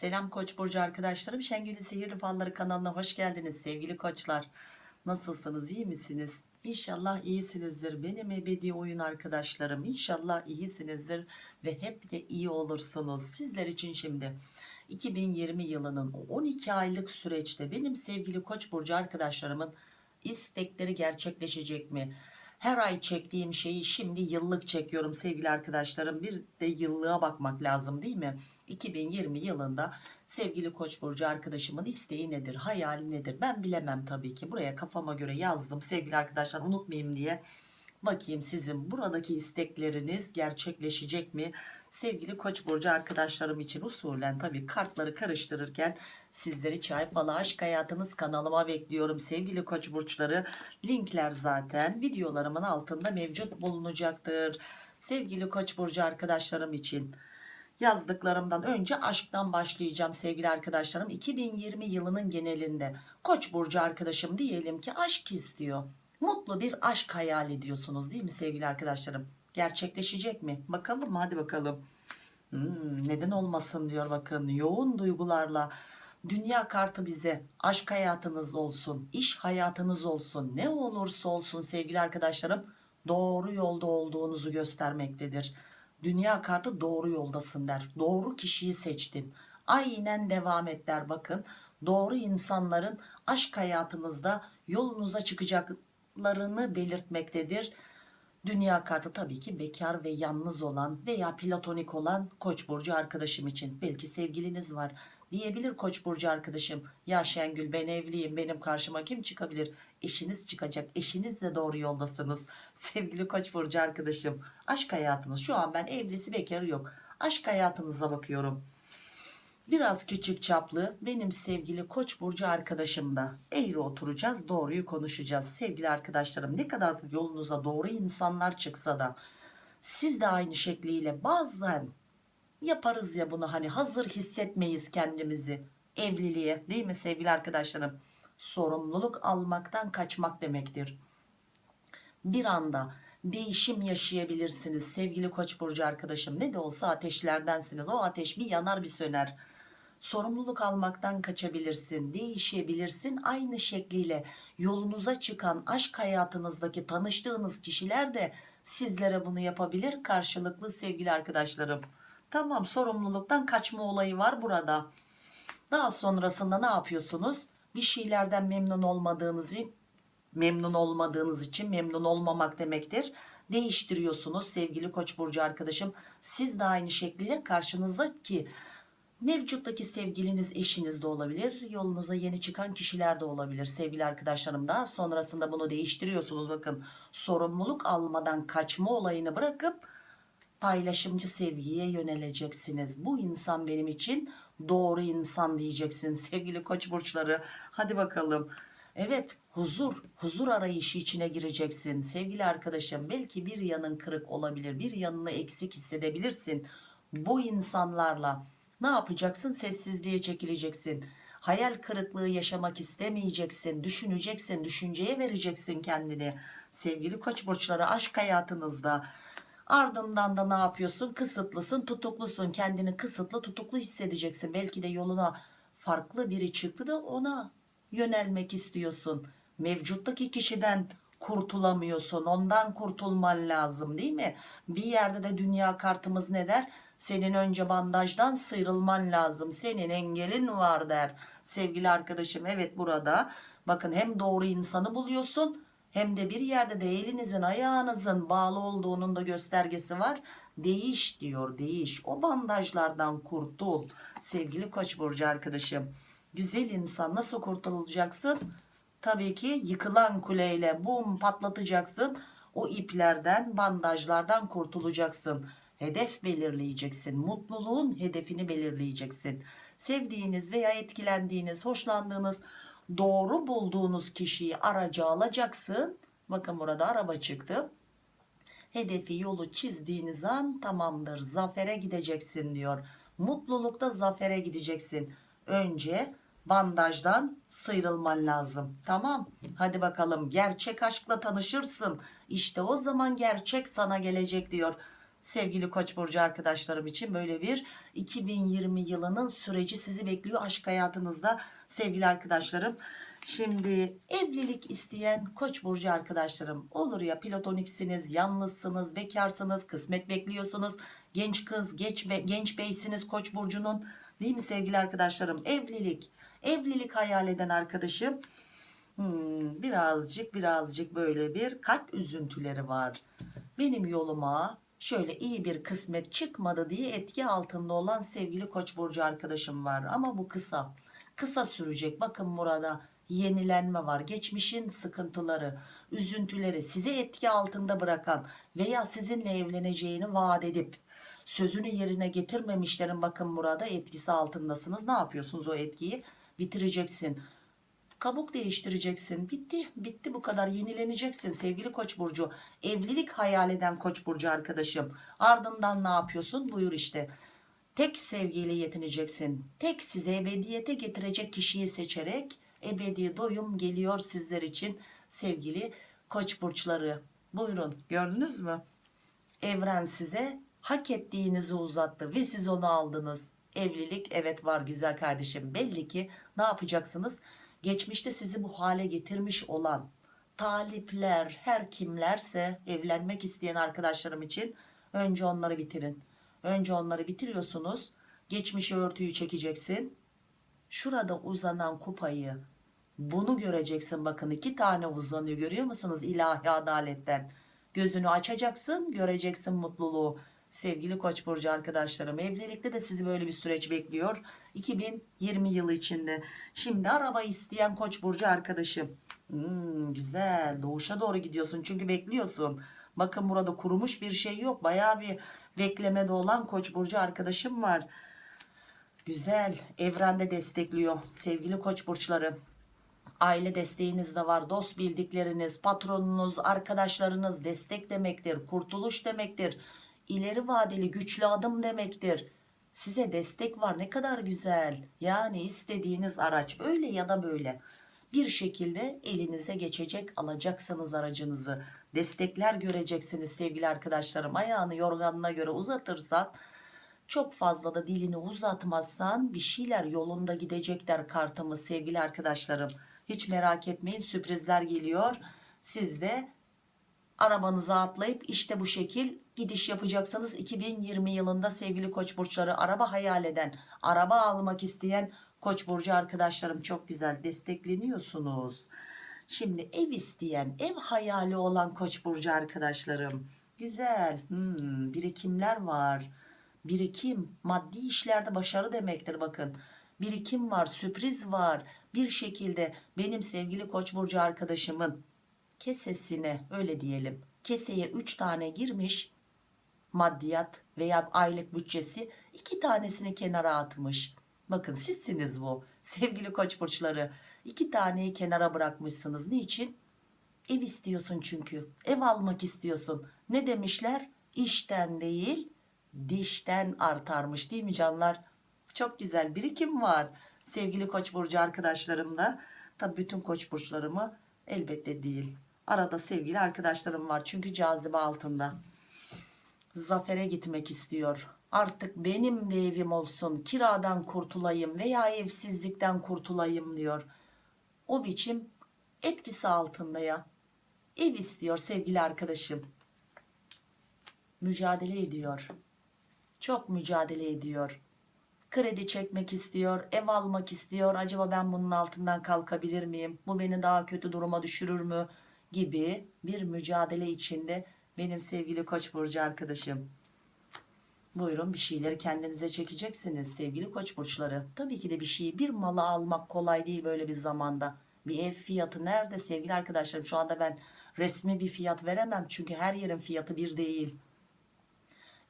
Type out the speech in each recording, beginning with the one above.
Selam Koç burcu arkadaşlarım. Şengül'ün Sihirli Falları kanalına hoş geldiniz sevgili koçlar. Nasılsınız? iyi misiniz? İnşallah iyisinizdir. Benim ebedi oyun arkadaşlarım. İnşallah iyisinizdir ve hep de iyi olursunuz. Sizler için şimdi 2020 yılının 12 aylık süreçte benim sevgili Koç burcu arkadaşlarımın istekleri gerçekleşecek mi? Her ay çektiğim şeyi şimdi yıllık çekiyorum sevgili arkadaşlarım. Bir de yıllığa bakmak lazım değil mi? 2020 yılında sevgili Koç burcu arkadaşımın isteği nedir, hayali nedir? Ben bilemem tabii ki. Buraya kafama göre yazdım sevgili arkadaşlar unutmayayım diye. Bakayım sizin buradaki istekleriniz gerçekleşecek mi? Sevgili Koç burcu arkadaşlarım için usulen tabii kartları karıştırırken sizleri çay falı aşk hayatınız kanalıma bekliyorum. Sevgili Koç burçları linkler zaten videolarımın altında mevcut bulunacaktır. Sevgili Koç burcu arkadaşlarım için yazdıklarımdan önce aşktan başlayacağım sevgili arkadaşlarım 2020 yılının genelinde koç burcu arkadaşım diyelim ki aşk istiyor mutlu bir aşk hayal ediyorsunuz değil mi sevgili arkadaşlarım gerçekleşecek mi? Bakalım hadi bakalım. Hmm, neden olmasın diyor bakın. Yoğun duygularla dünya kartı bize. Aşk hayatınız olsun iş hayatınız olsun ne olursa olsun sevgili arkadaşlarım doğru yolda olduğunuzu göstermektedir. Dünya kartı doğru yoldasın der. Doğru kişiyi seçtin. Aynen devam et der bakın. Doğru insanların aşk hayatınızda yolunuza çıkacaklarını belirtmektedir dünya kartı tabii ki bekar ve yalnız olan veya platonik olan koç burcu arkadaşım için. Belki sevgiliniz var diyebilir koç burcu arkadaşım. Ya Şengül ben evliyim benim karşıma kim çıkabilir? Eşiniz çıkacak eşinizle doğru yoldasınız. Sevgili koç burcu arkadaşım aşk hayatınız şu an ben evlisi bekarı yok. Aşk hayatınıza bakıyorum biraz küçük çaplı benim sevgili koç burcu arkadaşım da eğri oturacağız doğruyu konuşacağız. Sevgili arkadaşlarım ne kadar yolunuza doğru insanlar çıksa da siz de aynı şekliyle bazen yaparız ya bunu hani hazır hissetmeyiz kendimizi evliliğe değil mi sevgili arkadaşlarım? Sorumluluk almaktan kaçmak demektir. Bir anda değişim yaşayabilirsiniz sevgili koç burcu arkadaşım. Ne de olsa ateşlerdensiniz. O ateş bir yanar bir söner sorumluluk almaktan kaçabilirsin değişebilirsin. Aynı şekliyle yolunuza çıkan aşk hayatınızdaki tanıştığınız kişiler de sizlere bunu yapabilir karşılıklı sevgili arkadaşlarım. Tamam sorumluluktan kaçma olayı var burada. Daha sonrasında ne yapıyorsunuz? Bir şeylerden memnun olmadığınızı memnun olmadığınız için memnun olmamak demektir. Değiştiriyorsunuz sevgili koç burcu arkadaşım. Siz de aynı şekliyle karşınızdaki mevcuttaki sevgiliniz eşiniz de olabilir yolunuza yeni çıkan kişiler de olabilir sevgili arkadaşlarım. Da sonrasında bunu değiştiriyorsunuz. Bakın sorumluluk almadan kaçma olayını bırakıp paylaşımcı sevgiye yöneleceksiniz. Bu insan benim için doğru insan diyeceksin sevgili koç burçları. Hadi bakalım. Evet huzur huzur arayışı içine gireceksin. Sevgili arkadaşım belki bir yanın kırık olabilir bir yanını eksik hissedebilirsin. Bu insanlarla ne yapacaksın? Sessizliğe çekileceksin. Hayal kırıklığı yaşamak istemeyeceksin. Düşüneceksin düşünceye vereceksin kendini. Sevgili koç burçları aşk hayatınızda. Ardından da ne yapıyorsun? Kısıtlısın tutuklusun. Kendini kısıtlı tutuklu hissedeceksin. Belki de yoluna farklı biri çıktı da ona yönelmek istiyorsun. Mevcuttaki kişiden kurtulamıyorsun. Ondan kurtulman lazım değil mi? Bir yerde de dünya kartımız ne der senin önce bandajdan sıyrılman lazım. Senin engelin var der. Sevgili arkadaşım evet burada. Bakın hem doğru insanı buluyorsun hem de bir yerde de elinizin ayağınızın bağlı olduğunun da göstergesi var. Değiş diyor değiş. O bandajlardan kurtul. Sevgili koç burcu arkadaşım güzel insan nasıl kurtulacaksın? Tabii ki yıkılan kuleyle bum patlatacaksın. O iplerden bandajlardan kurtulacaksın hedef belirleyeceksin. Mutluluğun hedefini belirleyeceksin. Sevdiğiniz veya etkilendiğiniz hoşlandığınız doğru bulduğunuz kişiyi araca alacaksın. Bakın burada araba çıktı. Hedefi yolu çizdiğiniz an tamamdır. Zafere gideceksin diyor. Mutlulukta zafere gideceksin. Önce bandajdan sıyrılman lazım. Tamam. Hadi bakalım. Gerçek aşkla tanışırsın. İşte o zaman gerçek sana gelecek diyor sevgili Koç burcu arkadaşlarım için böyle bir 2020 yılının süreci sizi bekliyor aşk hayatınızda sevgili arkadaşlarım. Şimdi evlilik isteyen Koç burcu arkadaşlarım olur ya platoniksiniz, yalnızsınız, bekarsınız, kısmet bekliyorsunuz. Genç kız, genç, be, genç beysiniz Koç burcunun. Değil mi sevgili arkadaşlarım? Evlilik. Evlilik hayal eden arkadaşım Hmm, birazcık birazcık böyle bir kalp üzüntüleri var. Benim yoluma şöyle iyi bir kısmet çıkmadı diye etki altında olan sevgili Koç burcu arkadaşım var ama bu kısa. Kısa sürecek. Bakın burada yenilenme var. Geçmişin sıkıntıları, üzüntüleri sizi etki altında bırakan veya sizinle evleneceğini vaat edip sözünü yerine getirmemişlerin bakın burada etkisi altındasınız. Ne yapıyorsunuz o etkiyi? Bitireceksin kabuk değiştireceksin. Bitti, bitti bu kadar. Yenileneceksin sevgili Koç burcu. Evlilik hayal eden Koç burcu arkadaşım. Ardından ne yapıyorsun? Buyur işte. Tek sevgiyle yetineceksin. Tek size ebediyete getirecek kişiyi seçerek ebedi doyum geliyor sizler için sevgili Koç burçları. Buyurun. Gördünüz mü? Evren size hak ettiğinizi uzattı ve siz onu aldınız. Evlilik evet var güzel kardeşim. Belli ki ne yapacaksınız? Geçmişte sizi bu hale getirmiş olan talipler her kimlerse evlenmek isteyen arkadaşlarım için önce onları bitirin. Önce onları bitiriyorsunuz. Geçmişe örtüyü çekeceksin. Şurada uzanan kupayı bunu göreceksin bakın iki tane uzanıyor görüyor musunuz ilahi adaletten. Gözünü açacaksın göreceksin mutluluğu. Sevgili Koç burcu arkadaşlarım evlilikte de sizi böyle bir süreç bekliyor. 2020 yılı içinde. Şimdi araba isteyen Koç burcu arkadaşım. Hmm, güzel doğuşa doğru gidiyorsun çünkü bekliyorsun. Bakın burada kurumuş bir şey yok. Bayağı bir beklemede olan Koç burcu arkadaşım var. Güzel evrende destekliyor sevgili Koç burçları. Aile desteğiniz de var. Dost bildikleriniz, patronunuz, arkadaşlarınız destek demektir. Kurtuluş demektir ileri vadeli güçlü adım demektir. Size destek var ne kadar güzel. Yani istediğiniz araç öyle ya da böyle bir şekilde elinize geçecek alacaksınız aracınızı. Destekler göreceksiniz sevgili arkadaşlarım. Ayağını yorganına göre uzatırsan çok fazla da dilini uzatmazsan bir şeyler yolunda gidecekler kartımız sevgili arkadaşlarım. Hiç merak etmeyin sürprizler geliyor. Siz de arabanıza atlayıp işte bu şekil gidiş yapacaksanız 2020 yılında sevgili koç burçları araba hayal eden araba almak isteyen koç burcu arkadaşlarım çok güzel destekleniyorsunuz. Şimdi ev isteyen ev hayali olan koç burcu arkadaşlarım güzel hmm, birikimler var. Birikim maddi işlerde başarı demektir bakın. Birikim var sürpriz var. Bir şekilde benim sevgili koç burcu arkadaşımın kesesine öyle diyelim keseye 3 tane girmiş maddiyat veya aylık bütçesi iki tanesini kenara atmış. Bakın sizsiniz bu sevgili koç burçları. iki taneyi kenara bırakmışsınız. Niçin? Ev istiyorsun çünkü. Ev almak istiyorsun. Ne demişler? İşten değil dişten artarmış değil mi canlar? Çok güzel birikim var. Sevgili koç burcu arkadaşlarımla. Tabi bütün koç burçlarımı elbette değil. Arada sevgili arkadaşlarım var çünkü cazibe altında zafere gitmek istiyor. Artık benim de evim olsun, kiradan kurtulayım veya evsizlikten kurtulayım diyor. O biçim etkisi altında ya. Ev istiyor sevgili arkadaşım. Mücadele ediyor. Çok mücadele ediyor. Kredi çekmek istiyor, ev almak istiyor. Acaba ben bunun altından kalkabilir miyim? Bu beni daha kötü duruma düşürür mü? Gibi bir mücadele içinde benim sevgili koç burcu arkadaşım. Buyurun bir şeyleri kendinize çekeceksiniz sevgili koç burçları. Tabii ki de bir şeyi bir malı almak kolay değil böyle bir zamanda. Bir ev fiyatı nerede sevgili arkadaşlarım? Şu anda ben resmi bir fiyat veremem. Çünkü her yerin fiyatı bir değil.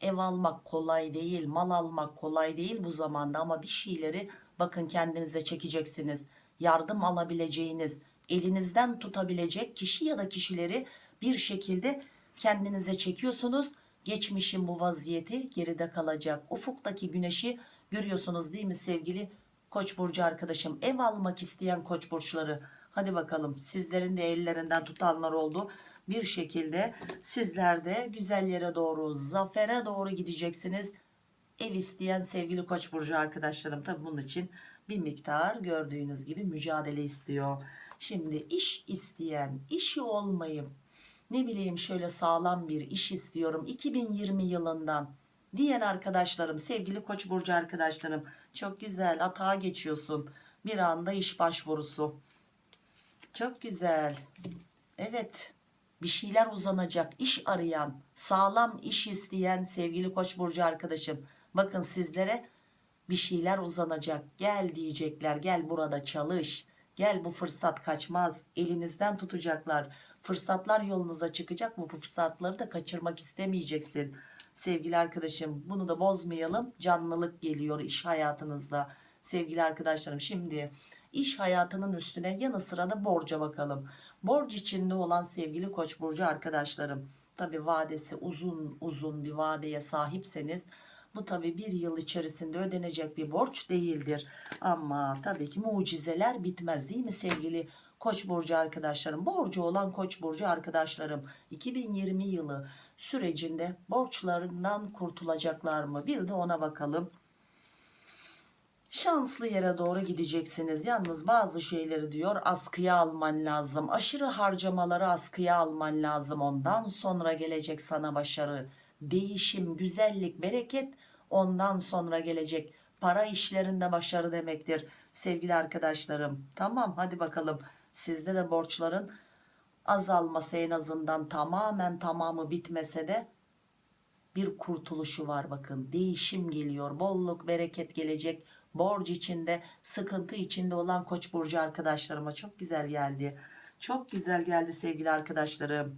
Ev almak kolay değil. Mal almak kolay değil bu zamanda. Ama bir şeyleri bakın kendinize çekeceksiniz. Yardım alabileceğiniz, elinizden tutabilecek kişi ya da kişileri bir şekilde kendinize çekiyorsunuz. Geçmişin bu vaziyeti geride kalacak. Ufuktaki güneşi görüyorsunuz değil mi sevgili Koç burcu arkadaşım? Ev almak isteyen Koç burçları. Hadi bakalım sizlerin de ellerinden tutanlar oldu. bir şekilde sizler de güzel yere doğru zafere doğru gideceksiniz ev isteyen sevgili koç burcu arkadaşlarım tabi bunun için bir miktar gördüğünüz gibi mücadele istiyor. Şimdi iş isteyen işi olmayıp ne bileyim şöyle sağlam bir iş istiyorum 2020 yılından diyen arkadaşlarım sevgili koç burcu arkadaşlarım çok güzel atağa geçiyorsun bir anda iş başvurusu. Çok güzel. Evet bir şeyler uzanacak iş arayan sağlam iş isteyen sevgili koç burcu arkadaşım bakın sizlere bir şeyler uzanacak. Gel diyecekler. Gel burada çalış. Gel bu fırsat kaçmaz. Elinizden tutacaklar. Fırsatlar yolunuza çıkacak. Bu fırsatları da kaçırmak istemeyeceksin. Sevgili arkadaşım bunu da bozmayalım. Canlılık geliyor iş hayatınızda. Sevgili arkadaşlarım şimdi iş hayatının üstüne yanı sıra da borca bakalım. Borç içinde olan sevgili koç burcu arkadaşlarım tabi vadesi uzun uzun bir vadeye sahipseniz bu tabi bir yıl içerisinde ödenecek bir borç değildir. Ama tabii ki mucizeler bitmez değil mi sevgili koç burcu arkadaşlarım? Borcu olan koç burcu arkadaşlarım 2020 yılı sürecinde borçlarından kurtulacaklar mı? Bir de ona bakalım. Şanslı yere doğru gideceksiniz. Yalnız bazı şeyleri diyor askıya alman lazım. Aşırı harcamaları askıya alman lazım. Ondan sonra gelecek sana başarı değişim güzellik bereket ondan sonra gelecek. Para işlerinde başarı demektir sevgili arkadaşlarım. Tamam hadi bakalım. Sizde de borçların azalması en azından tamamen tamamı bitmese de bir kurtuluşu var bakın. Değişim geliyor bolluk bereket gelecek. Borç içinde sıkıntı içinde olan koç burcu arkadaşlarıma çok güzel geldi. Çok güzel geldi sevgili arkadaşlarım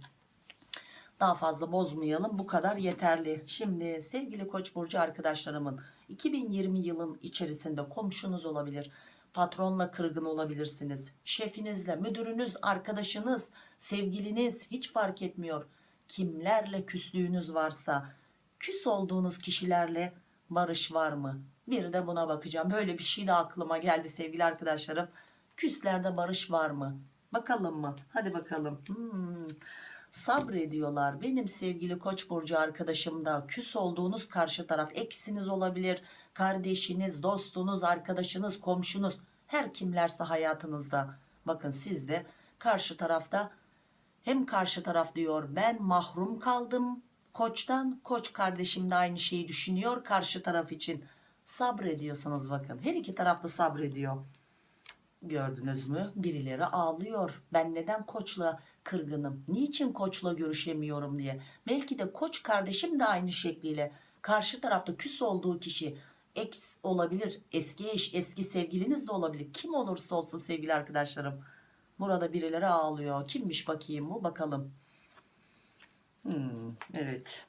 daha fazla bozmayalım. Bu kadar yeterli. Şimdi sevgili koç burcu arkadaşlarımın 2020 yılın içerisinde komşunuz olabilir patronla kırgın olabilirsiniz şefinizle müdürünüz arkadaşınız sevgiliniz hiç fark etmiyor. Kimlerle küslüğünüz varsa küs olduğunuz kişilerle barış var mı? Bir de buna bakacağım. Böyle bir şey de aklıma geldi sevgili arkadaşlarım. Küslerde barış var mı? Bakalım mı? Hadi bakalım. Hmm. Sabrediyorlar. Benim sevgili koç burcu arkadaşım da küs olduğunuz karşı taraf eksiniz olabilir. Kardeşiniz dostunuz arkadaşınız komşunuz her kimlerse hayatınızda. Bakın siz de karşı tarafta hem karşı taraf diyor ben mahrum kaldım. Koçtan koç kardeşim de aynı şeyi düşünüyor karşı taraf için. Sabrediyorsunuz bakın. Her iki tarafta sabrediyor gördünüz mü? Birileri ağlıyor. Ben neden koçla kırgınım? Niçin koçla görüşemiyorum diye. Belki de koç kardeşim de aynı şekliyle. Karşı tarafta küs olduğu kişi ex olabilir eski eş eski sevgiliniz de olabilir. Kim olursa olsun sevgili arkadaşlarım. Burada birileri ağlıyor. Kimmiş bakayım bu? Bakalım. Hmm, evet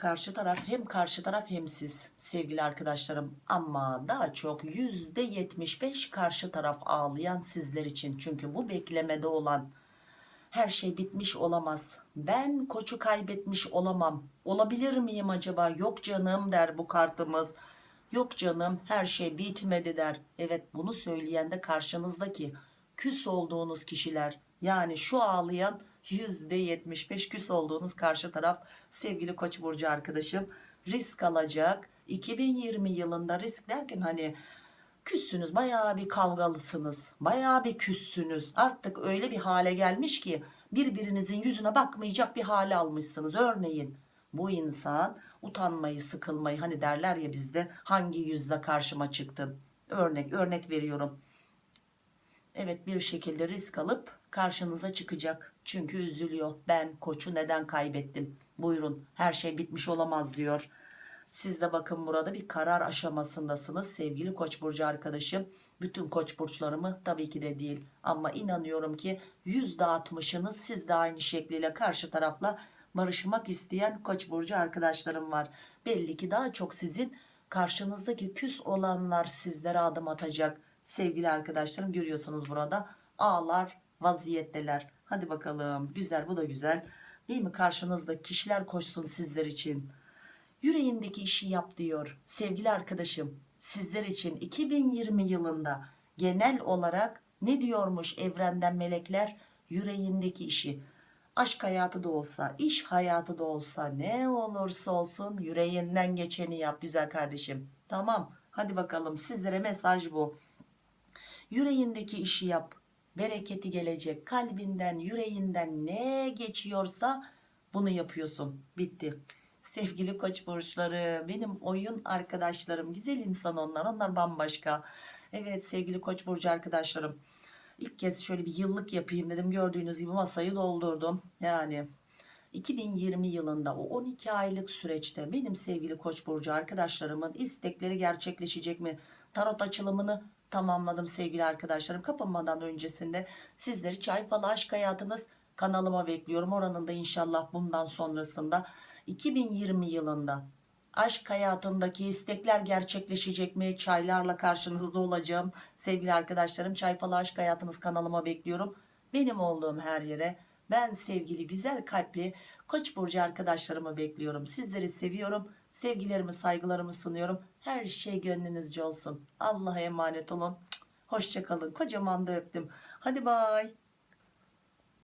karşı taraf hem karşı taraf hem siz sevgili arkadaşlarım. Ama daha çok yüzde 75 karşı taraf ağlayan sizler için. Çünkü bu beklemede olan her şey bitmiş olamaz. Ben koçu kaybetmiş olamam. Olabilir miyim acaba? Yok canım der bu kartımız. Yok canım her şey bitmedi der. Evet bunu söyleyen de karşınızdaki küs olduğunuz kişiler. Yani şu ağlayan %75 küs olduğunuz karşı taraf sevgili koç burcu arkadaşım risk alacak. 2020 yılında risk derken hani küssünüz bayağı bir kavgalısınız bayağı bir küssünüz. Artık öyle bir hale gelmiş ki birbirinizin yüzüne bakmayacak bir hale almışsınız. Örneğin bu insan utanmayı sıkılmayı hani derler ya bizde hangi yüzle karşıma çıktın örnek örnek veriyorum. Evet bir şekilde risk alıp karşınıza çıkacak. Çünkü üzülüyor. Ben koçu neden kaybettim? Buyurun her şey bitmiş olamaz diyor. Siz de bakın burada bir karar aşamasındasınız. Sevgili koç burcu arkadaşım bütün koç burçlarımı tabii ki de değil. Ama inanıyorum ki %60'ınız siz de aynı şekliyle karşı tarafla barışmak isteyen koç burcu arkadaşlarım var. Belli ki daha çok sizin karşınızdaki küs olanlar sizlere adım atacak. Sevgili arkadaşlarım görüyorsunuz burada ağlar vaziyetteler. Hadi bakalım. Güzel bu da güzel. Değil mi? Karşınızda kişiler koşsun sizler için. Yüreğindeki işi yap diyor sevgili arkadaşım. Sizler için 2020 yılında genel olarak ne diyormuş evrenden melekler? Yüreğindeki işi. Aşk hayatı da olsa iş hayatı da olsa ne olursa olsun yüreğinden geçeni yap güzel kardeşim. Tamam hadi bakalım sizlere mesaj bu. Yüreğindeki işi yap bereketi gelecek kalbinden yüreğinden ne geçiyorsa bunu yapıyorsun. Bitti. Sevgili koç burçları benim oyun arkadaşlarım güzel insan onlar onlar bambaşka. Evet sevgili koç burcu arkadaşlarım ilk kez şöyle bir yıllık yapayım dedim. Gördüğünüz gibi masayı doldurdum. Yani 2020 yılında o 12 aylık süreçte benim sevgili koç burcu arkadaşlarımın istekleri gerçekleşecek mi? Tarot açılımını tamamladım sevgili arkadaşlarım. Kapanmadan öncesinde sizleri çay falı aşk hayatınız kanalıma bekliyorum. Oranın da inşallah bundan sonrasında 2020 yılında aşk hayatımdaki istekler gerçekleşecek mi? Çaylarla karşınızda olacağım. Sevgili arkadaşlarım çay falı aşk hayatınız kanalıma bekliyorum. Benim olduğum her yere ben sevgili güzel kalpli koç burcu arkadaşlarımı bekliyorum. Sizleri seviyorum. Sevgilerimi saygılarımı sunuyorum her şey gönlünüzce olsun. Allah'a emanet olun. Hoşçakalın kocaman da öptüm. Hadi bay